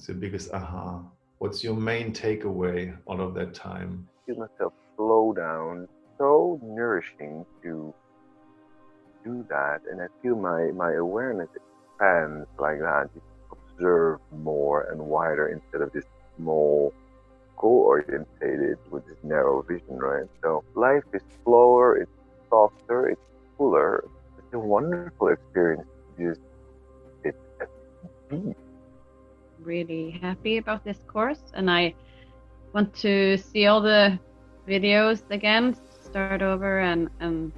What's your biggest aha? What's your main takeaway out of that time? Feel myself slow down. So nourishing to do that, and I feel my my awareness expands like that. You observe more and wider instead of this small goal orientated with this narrow vision, right? So life is slower, it's softer, it's fuller. It's a wonderful experience. Just it's deep. Really happy about this course, and I want to see all the videos again, start over, and and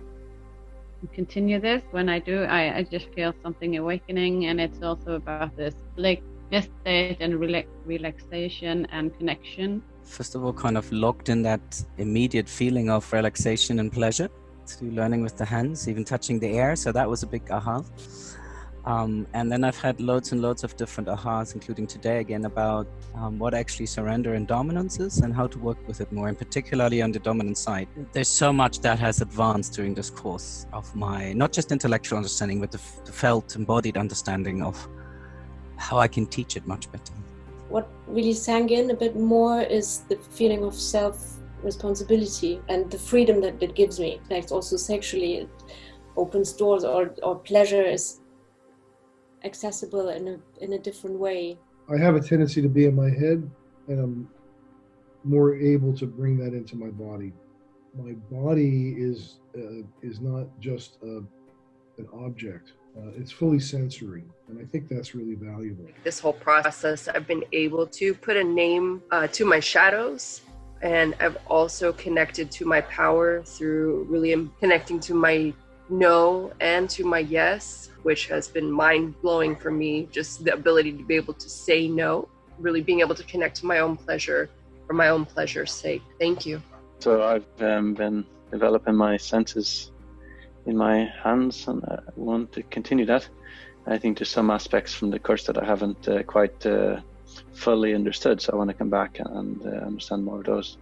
continue this. When I do, I, I just feel something awakening, and it's also about this like state and relax, relaxation and connection. First of all, kind of locked in that immediate feeling of relaxation and pleasure through learning with the hands, even touching the air. So that was a big aha. Um, and then I've had loads and loads of different ahas, including today again, about um, what actually surrender and dominance is and how to work with it more, and particularly on the dominant side. There's so much that has advanced during this course of my, not just intellectual understanding, but the, the felt, embodied understanding of how I can teach it much better. What really sank in a bit more is the feeling of self responsibility and the freedom that it gives me. Like also sexually, it opens doors or, or pleasure is accessible in a, in a different way. I have a tendency to be in my head and I'm more able to bring that into my body. My body is uh, is not just a, an object. Uh, it's fully sensory, and I think that's really valuable. This whole process, I've been able to put a name uh, to my shadows, and I've also connected to my power through really connecting to my no and to my yes, which has been mind blowing for me. Just the ability to be able to say no, really being able to connect to my own pleasure for my own pleasure's sake. Thank you. So I've um, been developing my senses in my hands and I want to continue that. I think there's some aspects from the course that I haven't uh, quite uh, fully understood, so I want to come back and uh, understand more of those.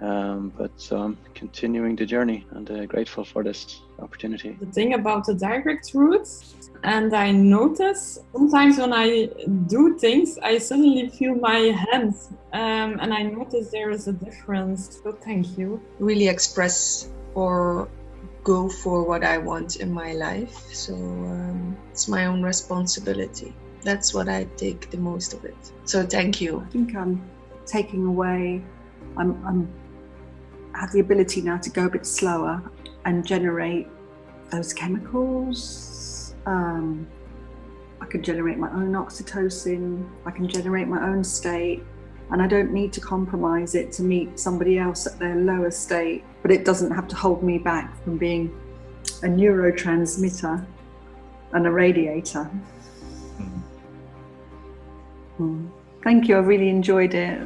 Um, but so I'm continuing the journey and uh, grateful for this opportunity. The thing about the direct route, and I notice sometimes when I do things, I suddenly feel my hands, um, and I notice there is a difference. So thank you. Really express or go for what I want in my life. So um, it's my own responsibility. That's what I take the most of it. So thank you. I think I'm taking away. I'm, I'm have the ability now to go a bit slower and generate those chemicals. Um, I can generate my own oxytocin, I can generate my own state, and I don't need to compromise it to meet somebody else at their lower state, but it doesn't have to hold me back from being a neurotransmitter and a radiator. Mm. Thank you, I really enjoyed it.